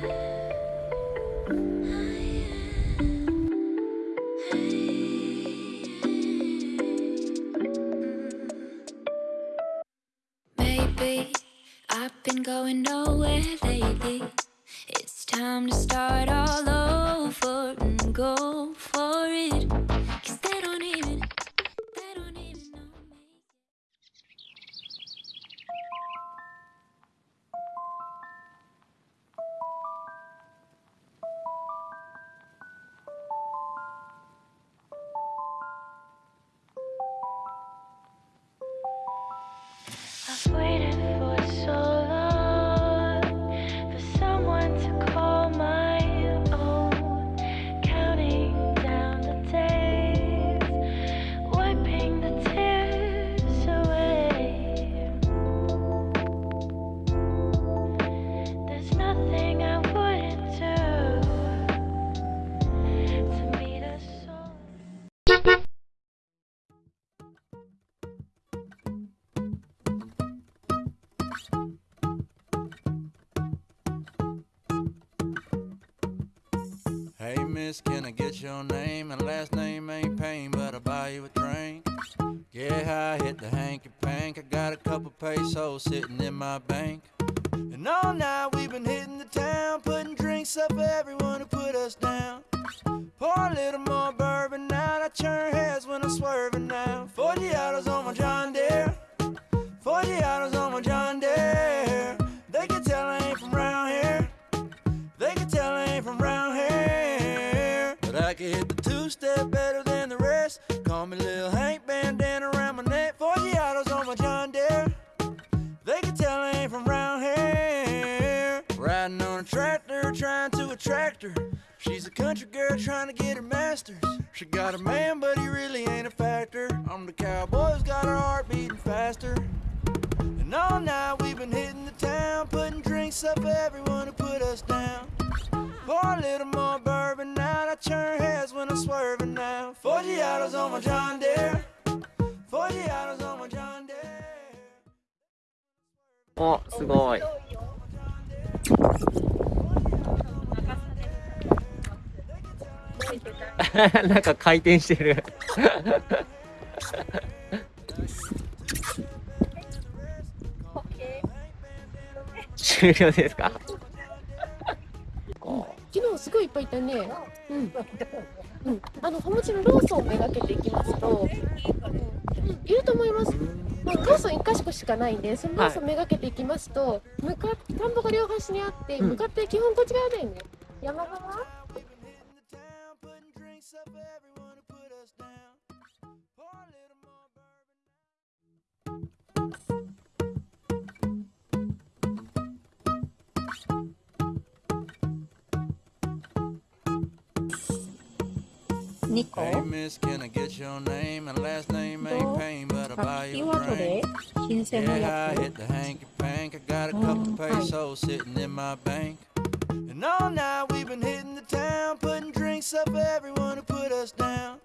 Maybe I've been going nowhere miss, can I get your name? And last name ain't pain, but I'll buy you a drink. Yeah, I hit the hanky pank. I got a couple pesos sitting in my bank. And all night we've been hitting the town, putting drinks up for everyone who put us down. Pour a little more bourbon out, I turn heads when I'm swerving now. 40 autos on my John Deere. 40 autos on my John Deere. Call me Lil Hank, bandana around my neck. 40 autos on my John Deere. They can tell I ain't from round here. Riding on a tractor, trying to attract her. She's a country girl trying to get her masters. She got a man, but he really ain't a factor. I'm the cowboy who's got her heart beating faster. And all night we've been hitting the town, putting drinks up for everyone who put us down. Pour a little more bourbon now I turn heads when swerving now. 40 autos on my John Deere. 40 autos on my John Deere. おすごいなんか回転してる終了ですか昨日すごいいっぱいいたね。うん。うん、あの、もちろんローソンをめがけていきますと、うん、いると思います。まあ、ローソン1箇所しかないんで、そのローソンめがけていきますと、向かっ田んぼが両端にあって、うん向かって基本こっち側だよね。山側？Nico. Hey miss, can I get your name and last name ain't pain, but I buy you a drink. Yeah, I hit the hanky pank. I got a couple pesos sitting in my bank. And all night we've been hitting the town, putting drinks up for everyone who put us down.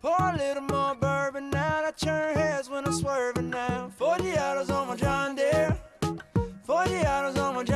Pour a little more bourbon out. I turn heads when I'm swerving now. 40 autos on my John Deere. 40 autos on my John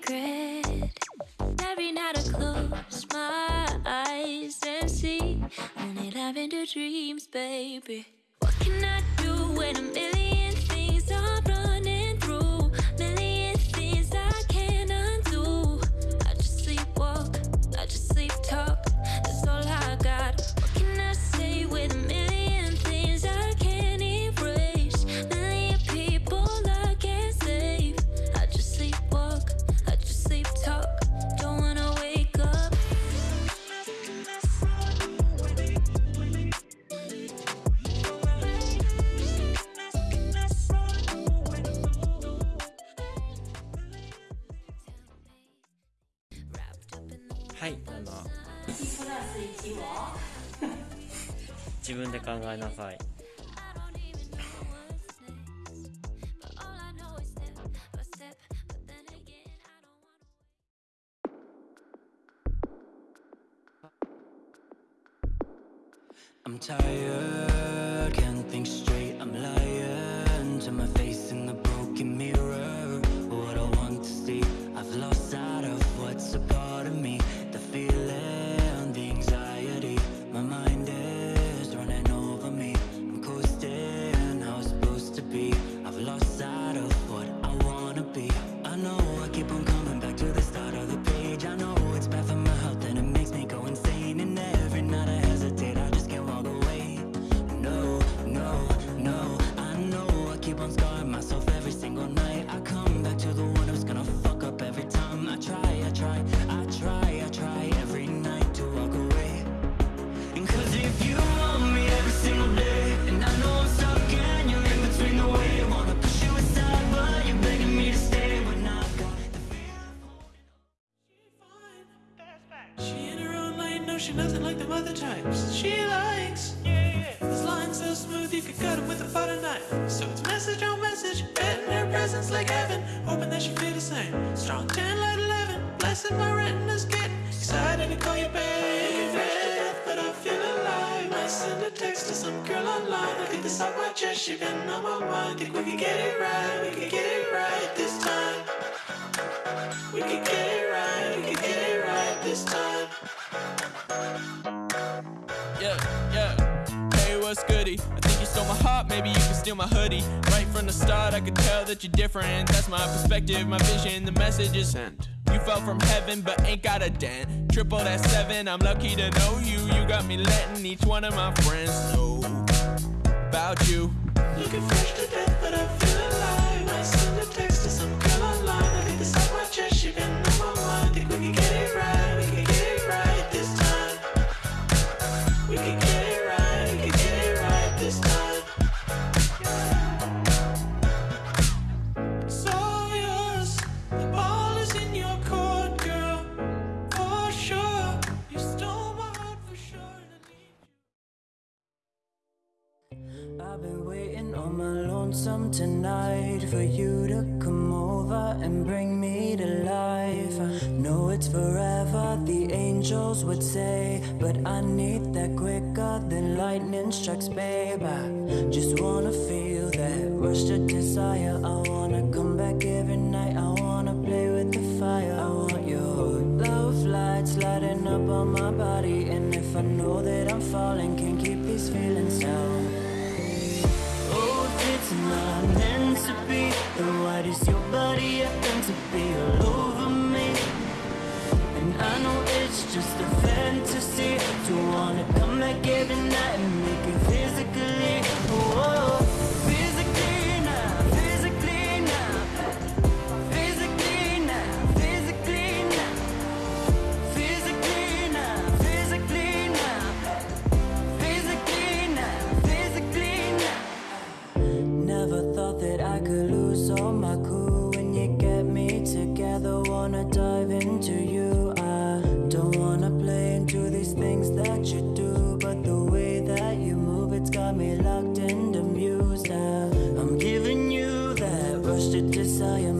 regret. Every night I close my eyes and see only lavender dreams, baby. What can I do when a million 自分で考えなさい I'm tired, can't think straight, I'm lying to my She likes, Yeah. this line's so smooth you could cut him with a butter knife. So it's message on message, betting her presence like heaven, hoping that she feel the same. Strong 10, light 11, blessing my retina's getting excited to call you baby. Fresh to death, but I feel alive. Send a text to some girl online. I get this off my chest, she been on my mind. Think we could get it right, we could get it right this Goody? I think you stole my heart, maybe you can steal my hoodie. Right from the start, I could tell that you're different. That's my perspective, my vision, the message is sent. You fell from heaven, but ain't got a dent. Triple that seven, I'm lucky to know you. You got me letting each one of my friends know about you. Looking fresh to death, but I feel alive. I send a text to some girl online. I think this my chest, she been lonesome tonight for you to come over and bring me to life. I know it's forever, the angels would say, but I need that quicker than lightning strikes, babe. I just wanna feel that rush to desire. I wanna come back every night. I wanna play with the fire. I want your love lights lighting up on my body, and if I know that I'm falling, What is your body, I to be? alive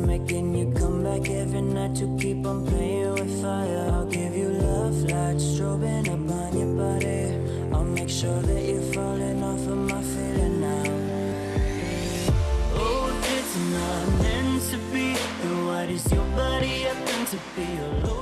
making you come back every night to keep on playing with fire. I'll give you love lights strobing up on your body. I'll make sure that you're falling off of my feeling now. Oh, it's not meant to be, then why does your body have to feel